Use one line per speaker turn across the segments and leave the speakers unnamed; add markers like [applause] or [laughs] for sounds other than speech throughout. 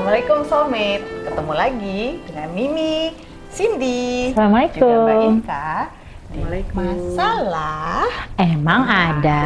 Assalamualaikum Soulmate Ketemu lagi dengan Mimi, Cindy
Assalamualaikum.
Juga Mbak
Waalaikumsalam.
masalah
Emang ada?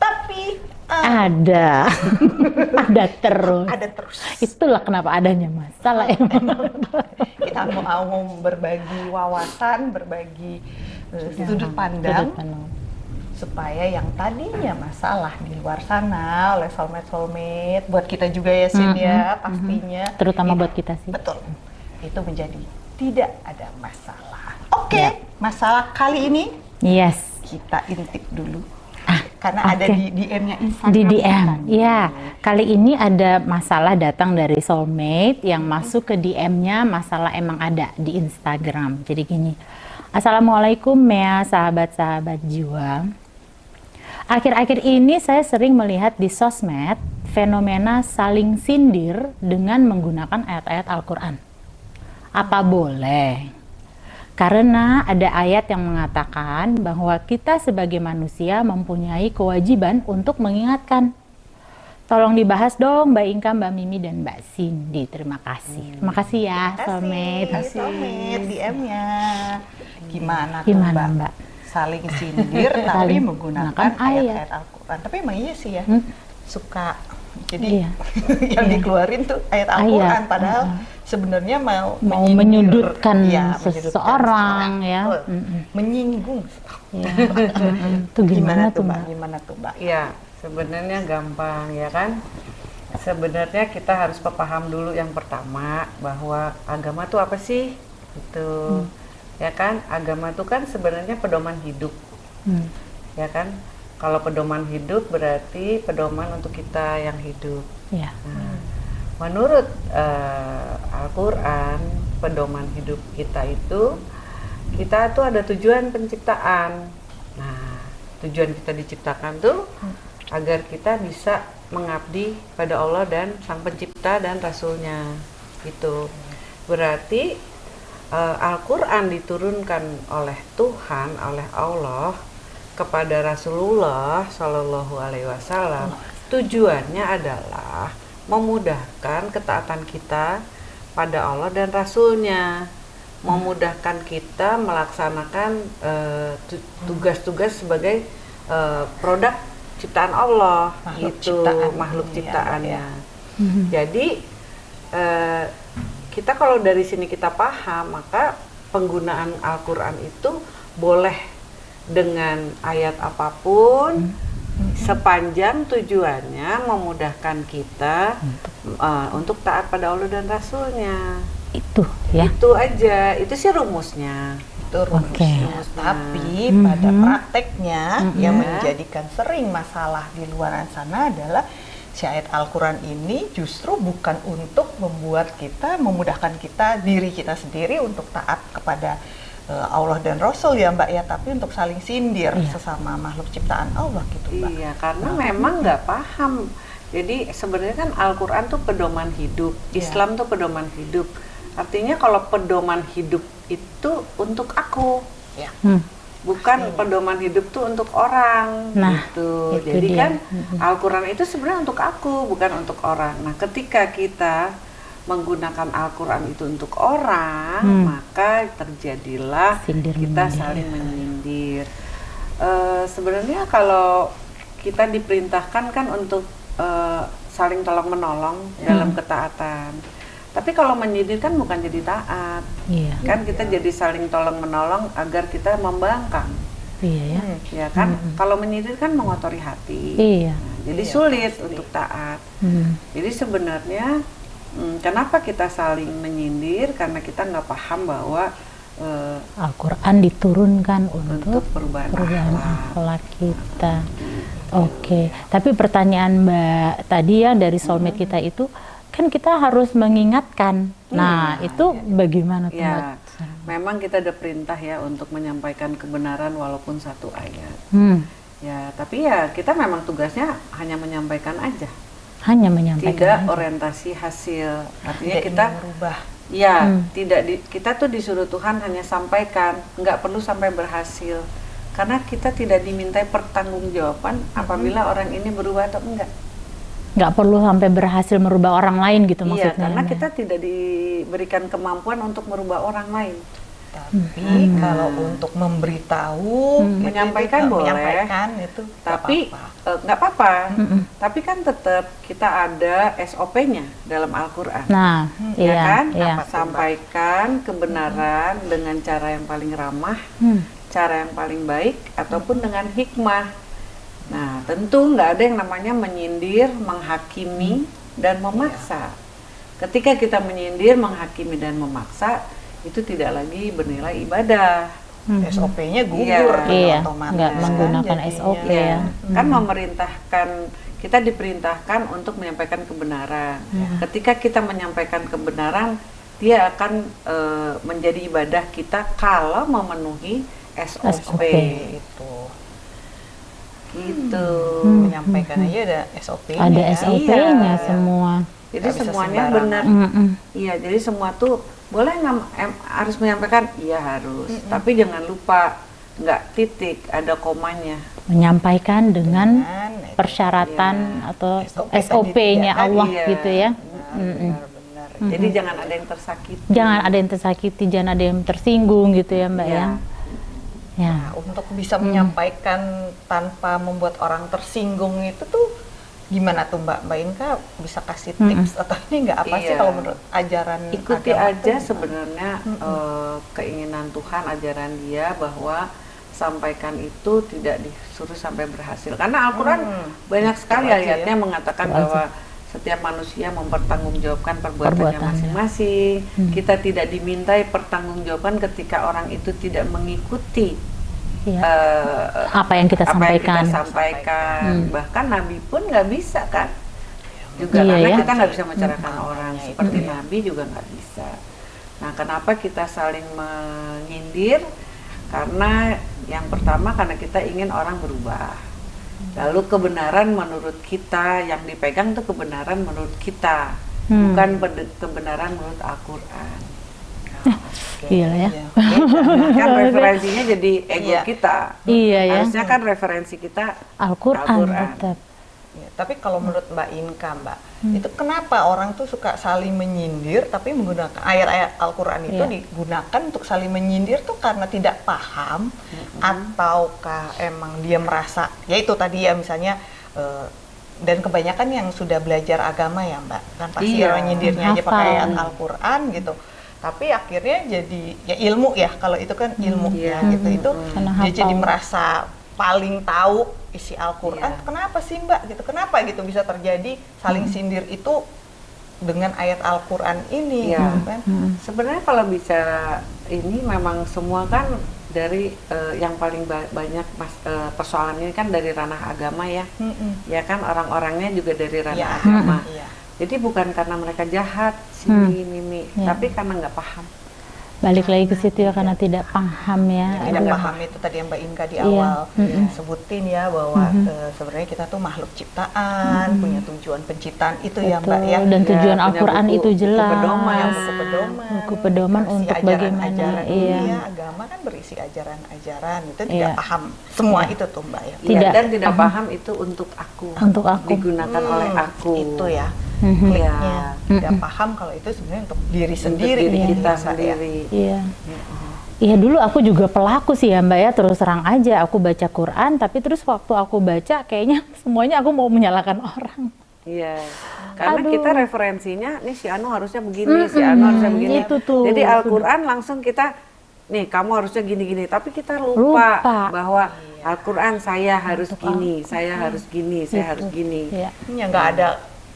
Tapi eh,
Ada. [laughs] Ada terus.
Ada terus.
Itulah kenapa adanya masalah emang. [laughs]
Kita mau berbagi wawasan, berbagi eh, sudut pandang.
Sudut pandang.
Supaya yang tadinya masalah di luar sana oleh soulmate soulmate buat kita juga ya Sin ya pastinya
Terutama
itu-
buat kita sih
betul itu menjadi tidak ada masalah oke
Ya.
masalah kali ini
Yes
kita intip dulu
Ah,
karena ada
oke.
di DM-nya Instagram
di DM. Ya, kali ini ada masalah datang dari soulmate yang masuk ke DM-nya masalah emang ada di Instagram. Jadi gini, Assalamualaikum Mea sahabat-sahabat jiwa. Akhir-akhir ini saya sering melihat di sosmed fenomena saling sindir dengan menggunakan ayat-ayat Al-Quran. Apa boleh? Karena ada ayat yang mengatakan bahwa kita sebagai manusia mempunyai kewajiban untuk mengingatkan. Tolong dibahas dong Mbak Inka, Mbak Mimi, dan Mbak Cindy. Terima kasih. Terima kasih ya,
Terima kasih,
soulmate
DM-nya gimana, tuh
Gimana
Mbak?
Mbak?
Saling sindir [laughs] tapi
Saling
menggunakan
menggunakan ayat.
ayat-ayat Al-Quran tapi emang iya sih ya
Hmm.
suka jadi
Iya. [laughs]
yang
Iya.
dikeluarin tuh ayat Al-Quran padahal
uh-uh.
sebenarnya mau
Mau
menyindir.
menyudutkan
menyudutkan
seseorang, ya.
Betul.
Mm-mm.
menyinggung
Ya. [laughs] Tuh gimana, tuh Mbak?
gimana tuh mbak
Iya, sebenarnya gampang ya kan. Sebenarnya kita harus paham dulu yang pertama bahwa agama tuh apa sih? Itu ya kan, agama tuh kan sebenarnya pedoman hidup,
Hmm.
ya kan? Kalau pedoman hidup berarti pedoman untuk kita yang hidup.
Ya.
Nah, menurut eh, Al-Quran, pedoman hidup kita itu, kita tuh ada tujuan penciptaan. Nah, tujuan kita diciptakan tuh agar kita bisa mengabdi pada Allah dan Sang Pencipta dan Rasulnya. Itu berarti eh, Al-Quran diturunkan oleh Tuhan, oleh Allah kepada Rasulullah Shallallahu Alaihi Wasallam. Tujuannya adalah memudahkan ketaatan kita pada Allah dan Rasulnya, memudahkan kita melaksanakan eh, tu- tugas-tugas sebagai eh, produk ciptaan Allah,
Makhluk
gitu,
ciptaan.
makhluk
Iya,
ciptaannya.
Mhm.
Jadi eh, kita kalau dari sini kita paham, maka penggunaan Al-Quran itu boleh dengan ayat apa pun sepanjang tujuannya memudahkan kita eh, untuk taat pada Allah dan Rasulnya.
Itu ya.
Itu aja, itu sih rumusnya.
itu rumusnya
Oke.
tapi
Mhm.
pada prakteknya
Mhm.
yang
Ya.
menjadikan sering masalah di luar sana adalah ayat Al-Quran ini justru bukan untuk membuat kita memudahkan kita diri kita sendiri untuk taat kepada eh, Allah dan Rasul ya Mbak ya tapi untuk saling sindir
Iya.
sesama makhluk ciptaan Allah gitu Mbak
Iya, karena memang nggak paham. Jadi sebenarnya kan Al-Quran tuh pedoman hidup,
Iya.
Islam tuh pedoman hidup. Artinya kalau pedoman hidup itu untuk aku,
ya
Hmm.
Bukan pedoman hidup tuh untuk orang.
Nah,
gitu.
itu
Jadi
dia.
kan Al-Quran itu sebenarnya untuk aku, bukan untuk orang. Nah, ketika kita menggunakan Al-Quran itu untuk orang,
Hmm.
maka terjadilah
Sindir
kita
menyindir.
saling menyindir. Eh, sebenarnya kalau kita diperintahkan kan untuk eh, saling tolong menolong dalam ketaatan. Tapi kalau menyindir kan bukan jadi taat,
Iya.
kan kita jadi saling tolong menolong agar kita membangkang,
Iya ya.
Hmm.
ya kan? Kalau menyindir kan mengotori hati,
Iya.
Nah, jadi
Iya,
sulit
pasti.
untuk taat.
Hmm.
Jadi sebenarnya hmm, kenapa kita saling menyindir? Karena kita nggak paham bahwa eh,
Al-Quran diturunkan untuk,
untuk perubahan,
perubahan
akhlak.
kita. Oke, tapi pertanyaan Mbak tadi ya dari soulmate kita itu kan kita harus mengingatkan. Nah,
Iya,
itu bagaimana tuh?
Ya, memang kita ada perintah ya untuk menyampaikan kebenaran walaupun satu ayat.
Hmm,
Ya, tapi ya kita memang tugasnya hanya menyampaikan aja,
hanya menyampaikan.
tidak
aja.
orientasi hasil. Artinya
Tidak
kita
merubah
ya
Hmm.
tidak di, kita tuh disuruh Tuhan hanya sampaikan, nggak perlu sampai berhasil. Karena kita tidak dimintai pertanggungjawaban apabila orang ini berubah atau enggak.
Nggak perlu sampai berhasil merubah orang lain gitu
Iya,
maksudnya.
karena
Mbak.
kita tidak diberikan kemampuan untuk merubah orang lain.
Tapi kalau untuk memberitahu, gitu,
Menyampaikan
itu,
boleh.
menyampaikan itu nggak
Tapi
apa-apa.
eh, nggak apa-apa. Tapi kan tetap kita ada SOP-nya dalam Al-Qur'an.
Nah,
ya
iya,
kan?
iya.
Apa, Sampaikan kebenaran dengan cara yang paling ramah,
Hmm.
cara yang paling baik, ataupun dengan hikmah. Nah, tentu nggak ada yang namanya menyindir, menghakimi, dan memaksa. Ketika kita menyindir, menghakimi, dan memaksa, itu tidak lagi bernilai ibadah.
SOP-nya gugur
Iya.
kan
Iya,
otomatis
nggak
kan
menggunakan
jadinya.
SOP
Iya,
ya.
kan memerintahkan kita diperintahkan untuk menyampaikan kebenaran. Ketika kita menyampaikan kebenaran, dia akan eh, menjadi ibadah kita kalau memenuhi SOP.
SOP.
Itu
Gitu.
menyampaikan aja ada SOP-nya.
Ada
ya.
SOP-nya
Iya.
semua.
Jadi semuanya benar. Iya, jadi semua tuh boleh nggak em- harus menyampaikan? Iya harus. Tapi jangan lupa nggak titik, ada komanya.
Menyampaikan dengan
Dengan
persyaratan
Iya.
atau
SOP
SOP-nya
tadi,
Allah
iya.
gitu ya.
Benar-benar.
Jadi jangan ada yang tersakiti.
Jangan ada yang tersakiti, jangan ada yang tersinggung gitu ya Mbak
Iya.
ya. Ya.
Nah, untuk bisa menyampaikan tanpa membuat orang tersinggung itu tuh gimana tuh Mbak Mbak Inka bisa kasih tips atau ini nggak apa sih
Iya.
kalau menurut ajaran
ikuti
agama
aja sebenarnya eh, keinginan Tuhan ajaran dia bahwa sampaikan itu tidak disuruh sampai berhasil karena Al-Quran
Hmm.
banyak sekali
aja ya.
ayatnya mengatakan bahwa setiap manusia mempertanggungjawabkan perbuatannya masing-masing
Hmm.
kita tidak dimintai pertanggungjawaban ketika orang itu tidak mengikuti
Iya.
eh,
Apa yang kita
apa yang
sampaikan.
kita sampaikan.
Hmm.
bahkan Nabi pun nggak bisa kan juga
Iya,
karena
ya.
kita nggak bisa mencerahkan
Hmm.
orang
Makanya
seperti
ya.
Nabi juga nggak bisa nah kenapa kita saling menyindir karena yang pertama karena kita ingin orang berubah lalu kebenaran menurut kita yang dipegang itu kebenaran menurut kita
Hmm.
bukan kebenaran menurut Al-Quran
Gila ya.
Iya.
kan [laughs] referensinya jadi ego
Iya.
kita
Iya ya.
harusnya kan referensi kita
Al-Qur'an tetap.
Ya, tapi kalau menurut Mbak Inka, Mbak, itu kenapa orang tuh suka saling menyindir, tapi menggunakan ayat-ayat Al-Quran itu
Iya.
digunakan untuk saling menyindir tuh karena tidak paham, ataukah emang dia merasa, ya itu tadi ya misalnya, eh, dan kebanyakan yang sudah belajar agama ya Mbak, kan pasti
Iya,
menyindirnya aja pakai ayat Al-Quran gitu. Tapi akhirnya jadi ya ilmu ya, kalau itu kan ilmu ya
Iya.
gitu, itu
Karena
dia jadi merasa paling tahu isi Al-Quran
Iya.
kenapa sih mbak gitu kenapa gitu bisa terjadi saling sindir itu dengan ayat Al-Quran ini gitu kan
Sebenarnya kalau bicara ini memang semua kan dari eh, yang paling ba- banyak mas, eh, persoalan ini kan dari ranah agama ya,
Mm-mm.
ya kan orang-orangnya juga dari ranah
Iya.
agama.
Iya.
Jadi bukan karena mereka jahat, sini mimi,
Iya.
tapi karena nggak paham.
Balik lagi ke situ ya karena tidak paham ya.
tidak
Aduh.
paham itu tadi yang Mbak Inka di
Iya.
awal
Mm-mm.
sebutin ya bahwa eh, sebenarnya kita tuh makhluk ciptaan punya tujuan penciptaan itu ya
Betul.
Mbak ya
Dan
Ya,
tujuan
punya
Al-Quran
buku-
itu
buku
jelas.
pedoman.
Punya buku pedoman
Buku pedoman untuk
ajaran-ajaran.
bagaimana, iya.
Iya, agama kan berisi ajaran-ajaran itu tidak
Iya.
paham semua itu tuh Mbak ya
Iya,
Tidak
dan tidak paham itu untuk aku,
Untuk aku.
digunakan
Hmm,
oleh aku.
itu ya
Mhm.
Iya.
kliknya tidak paham kalau itu sebenarnya untuk diri
Untuk
sendiri
diri
gitu
kita
ya, ya.
sendiri.
Iya. Iya dulu aku juga pelaku sih ya Mbak ya terus terang aja aku baca Quran tapi terus waktu aku baca kayaknya [laughs] semuanya aku mau menyalahkan orang.
Iya, karena
Aduh.
kita referensinya, nih si Anu harusnya begini, si Anu harusnya begini.
itu tuh.
Jadi Al-Quran langsung kita, nih kamu harusnya gini-gini. Tapi kita lupa,
Lupa.
bahwa Al-Quran saya harus gini, saya harus gini, saya harus gini.
Iya.
ya nggak ada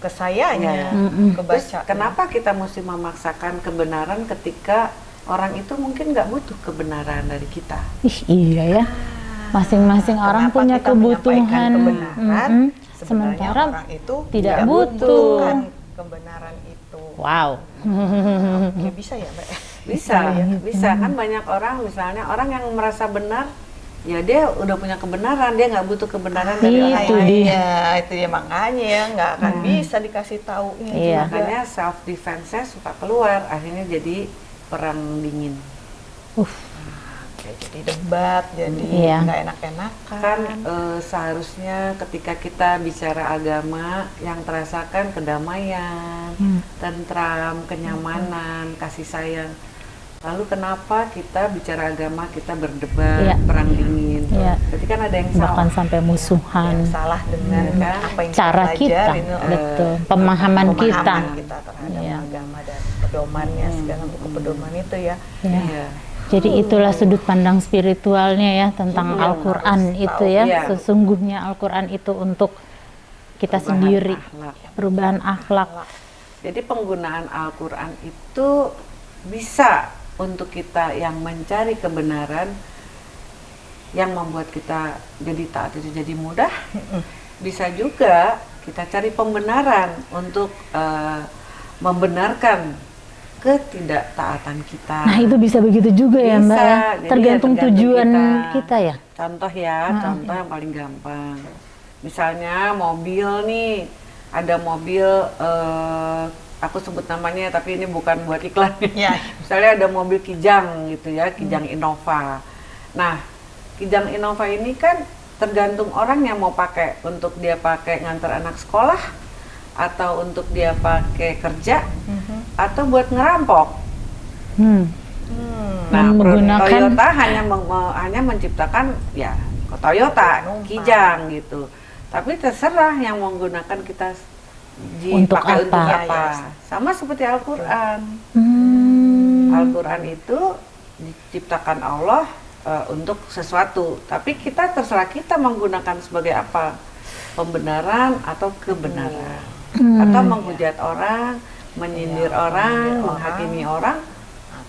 kesayanya
Iya.
Mm-mm.
Terus
kebaca
kenapa kita mesti memaksakan kebenaran ketika orang itu mungkin nggak butuh kebenaran dari kita?
Ih iya ya. Masing-masing orang
Kenapa
punya kebutuhan.
kebenaran
Mm-mm.
sebenarnya
Sementara
orang itu
tidak butuh.
membutuhkan kebenaran itu
wow.
ya bisa ya mbak
Bisa, bisa kan banyak orang misalnya orang yang merasa benar, ya dia udah punya kebenaran, dia nggak butuh kebenaran dari
Itu
orang
dia.
lain.
Iya, itu ya makanya ya nggak akan bisa dikasih taunya
Iya.
Makanya self defense suka keluar, akhirnya jadi perang dingin.
Uh,
Oke. ya jadi debat, jadi
Iya.
nggak enak-enakan.
kan eh, seharusnya ketika kita bicara agama yang terasakan kedamaian,
Hmm.
tentram, kenyamanan, kasih sayang. Lalu kenapa kita bicara agama kita berdebat,
Iya.
perang dingin?
Iya.
Berarti kan ada yang
bahkan
salah.
sampai musuhan
yang salah dengan
Hmm.
kan apa yang
cara kita
pelajarin, eh,
betul pemahaman kita
pemahaman kita terhadap
Iya.
agama dan pedomannya segala buku pedoman itu ya.
ya.
Iya.
Jadi itulah sudut pandang spiritualnya ya tentang
yang
Al-Quran itu
tahu.
ya.
Iya.
Sesungguhnya Al-Quran itu untuk kita
Perubahan
sendiri,
akhlak.
perubahan akhlak.
Jadi penggunaan Al-Quran itu bisa untuk kita yang mencari kebenaran yang membuat kita jadi taat itu jadi mudah. Bisa juga kita cari pembenaran untuk eh, membenarkan ketidaktaatan kita.
Nah itu bisa begitu juga ya Mbak ya.
Bisa. Jadi ya
Tergantung
tergantung
tujuan
kita.
kita ya.
Contoh ya, contoh yang paling gampang. Misalnya mobil nih, ada mobil, eh, aku sebut namanya tapi ini bukan buat iklan.
Ya. [laughs]
Misalnya ada mobil Kijang gitu ya, Kijang Innova. Nah, Kijang Innova ini kan tergantung orang yang mau pakai untuk dia pakai ngantar anak sekolah atau untuk dia pakai kerja atau buat ngerampok.
Hmm.
Hmm.
Nah,
menggunakan-
Toyota hanya meng- me- hanya menciptakan ya Toyota. Kijang gitu. Tapi terserah yang menggunakan kita
Untuk
dipakai untuk
apa?
apa.
Ya, ya.
Sama seperti Al-Qur'an.
Hmm.
Al-Qur'an itu diciptakan Allah eh, untuk sesuatu, tapi kita terserah kita menggunakan sebagai apa? Pembenaran atau kebenaran.
Hmm.
Atau menghujat orang, menyindir
Iya,
orang,
menyindir
menghakimi orang,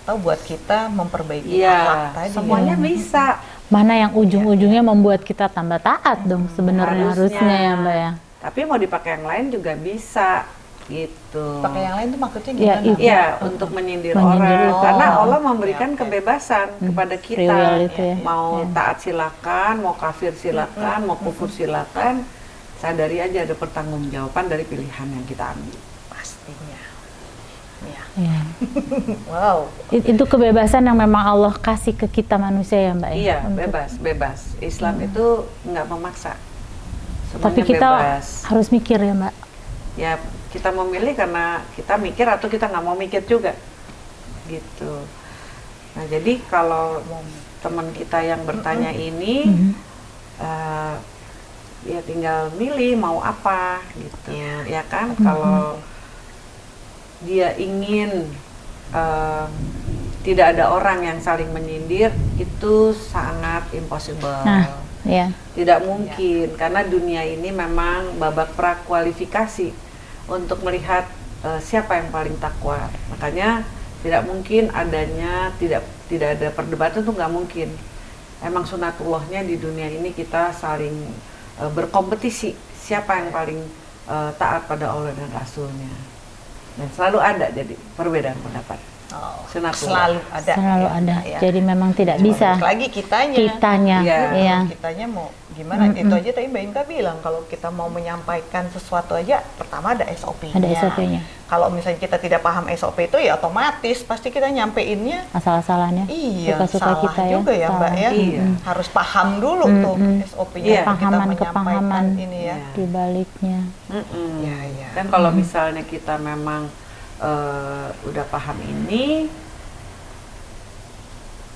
Atau buat kita memperbaiki
Iya,
akhlak tadi.
semuanya
Hmm.
bisa.
Mana yang ujung-ujungnya membuat kita tambah taat dong sebenarnya
Harusnya.
harusnya ya Mbak ya.
Tapi mau dipakai yang lain juga bisa gitu.
Pakai yang lain tuh maksudnya
Iya,
gimana?
itu.
Iya, untuk menyindir,
Menyindir
orang.
itu.
Karena
Oh,
Allah memberikan
oke, oke.
kebebasan kepada
Free
kita.
itu ya.
Mau
Iya.
taat silakan, mau kafir silakan, mau kufur silakan. Sadari aja ada pertanggungjawaban dari pilihan yang kita ambil.
Pastinya. Ya.
Iya. [laughs]
Wow.
It- Itu kebebasan yang memang Allah kasih ke kita manusia ya Mbak ya.
Iya,
Untuk-
bebas, bebas. Islam itu nggak memaksa. Semuanya
Tapi kita
bebas.
harus mikir ya Mbak.
ya kita memilih karena kita mikir atau kita nggak mau mikir juga. Gitu. Nah jadi kalau teman kita yang bertanya ini eh, ya tinggal milih mau apa gitu. Ya kan?
Mhm.
kalau dia ingin eh, tidak ada orang yang saling menyindir itu sangat impossible.
Nah, ya.
tidak mungkin karena dunia ini memang babak prakualifikasi untuk melihat eh, siapa yang paling takwa. Makanya tidak mungkin adanya tidak tidak ada perdebatan itu nggak mungkin. Emang sunatullahnya di dunia ini kita saling eh, berkompetisi siapa yang paling eh, taat pada Allah dan Rasulnya. Dan selalu ada jadi perbedaan pendapat.
Oh, selalu ada.
Selalu
ya,
ada.
ya.
Jadi memang tidak
Cuma
bisa
lagi kitanya.
kitanya.
Iya.
Iya.
Kitanya mau gimana?
Mm-mm.
Itu aja tadi Mbak Inka bilang kalau kita mau menyampaikan sesuatu aja pertama ada SOP-nya.
Ada SOP-nya.
Kalau misalnya kita tidak paham SOP itu ya otomatis pasti kita nyampeinnya
Asal-asalannya.
Iya,
Suka-suka
salah
kita ya.
juga ya Mbak ya.
Iya.
Harus paham dulu tuh
Mm-mm.
SOP-nya
Iya.
kita
Kepahaman,
ini ya.
Di baliknya.
Mm-mm.
Iya, iya.
Dan kalau misalnya kita memang eh, udah paham ini,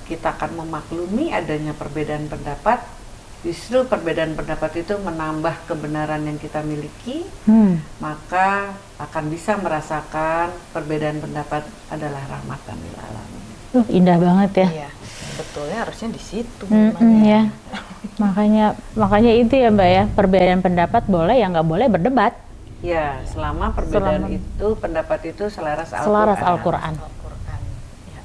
kita akan memaklumi adanya perbedaan pendapat. Justru perbedaan pendapat itu menambah kebenaran yang kita miliki,
Hmm.
maka akan bisa merasakan perbedaan pendapat adalah rahmatan lil alamin.
Uh, indah banget ya.
Iya. Betulnya harusnya di situ
Mm-mm,
memang
ya. makanya makanya itu ya Mbak ya perbedaan pendapat boleh ya nggak boleh berdebat
Ya, selama perbedaan
Selama-
itu pendapat itu selaras Al-Quran.
selaras Al-Quran.
Ya.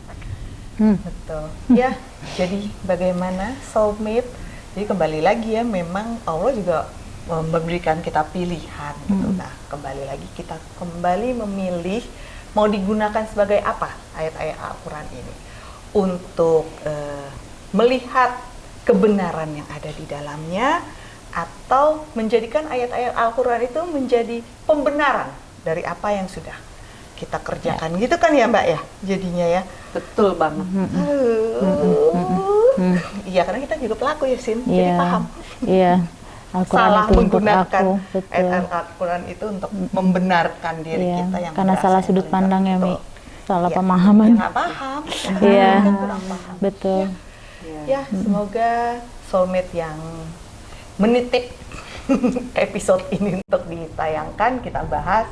Hmm.
Betul. Ya, jadi bagaimana soulmate? Jadi kembali lagi ya, memang Allah juga memberikan kita pilihan. Gitu.
Hmm.
Nah, kembali lagi kita kembali memilih mau digunakan sebagai apa ayat-ayat Al-Quran ini untuk eh, melihat kebenaran yang ada di dalamnya atau menjadikan ayat-ayat Al-Quran itu menjadi pembenaran dari apa yang sudah kita kerjakan gitu kan ya Mbak ya jadinya ya
Betul banget.
Aduh,
Hmm.
iya karena kita juga pelaku ya Sin, jadi
Iya.
paham.
Iya.
Salah
itu
menggunakan
betul.
ayat Al-Quran itu untuk membenarkan diri
Iya,
kita yang
karena salah sudut pandang ya, Mi.
betul.
Salah
Iya,
pemahaman.
ya nggak paham.
Iya.
Kan kurang paham.
Betul.
Ya, semoga soulmate yang menitip [laughs] episode ini untuk ditayangkan kita bahas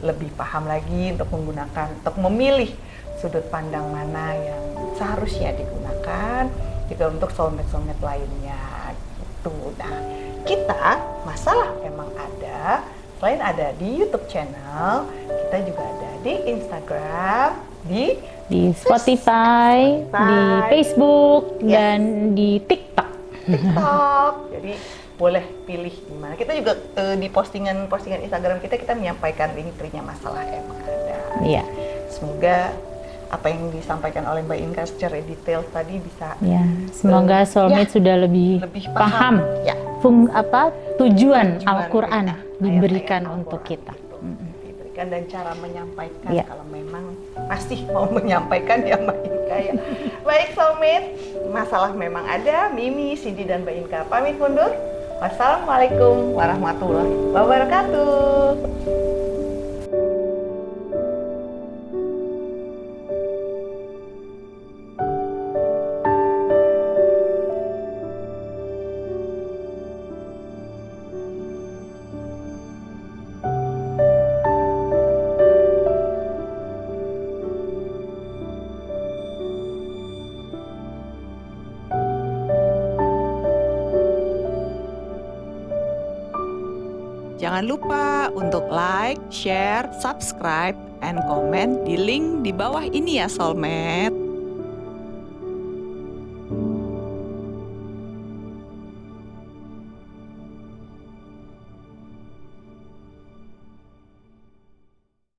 lebih paham lagi untuk menggunakan untuk memilih sudut pandang mana yang seharusnya digunakan juga untuk soulmate-soulmate lainnya gitu. Nah, kita masalah memang ada selain ada di YouTube channel, kita juga ada di Instagram, di
Di Spotify, di
Spotify.
Facebook,
Yes.
dan di TikTok.
TikTok. Jadi boleh pilih di mana. Kita juga eh, di postingan-postingan Instagram kita kita menyampaikan link tree-nya masalah emang ada.
Iya.
Semoga apa yang disampaikan oleh Mbak Inka secara detail tadi bisa
Ya, semoga soulmate sudah lebih,
Ya. lebih
paham,
paham. Ya.
fung apa tujuan,
Tujuan
Al-Qur'an diberikan
ayat-ayat
untuk kita.
itu Diberikan dan cara menyampaikan
Iya.
kalau memang masih mau menyampaikan ya Mbak Inka ya. Baik soulmate, masalah memang ada. Mimi, Cindy dan Mbak Inka pamit mundur. Wassalamualaikum warahmatullahi wabarakatuh. Jangan lupa untuk like, share, subscribe, and comment di link di bawah ini ya Soulmate.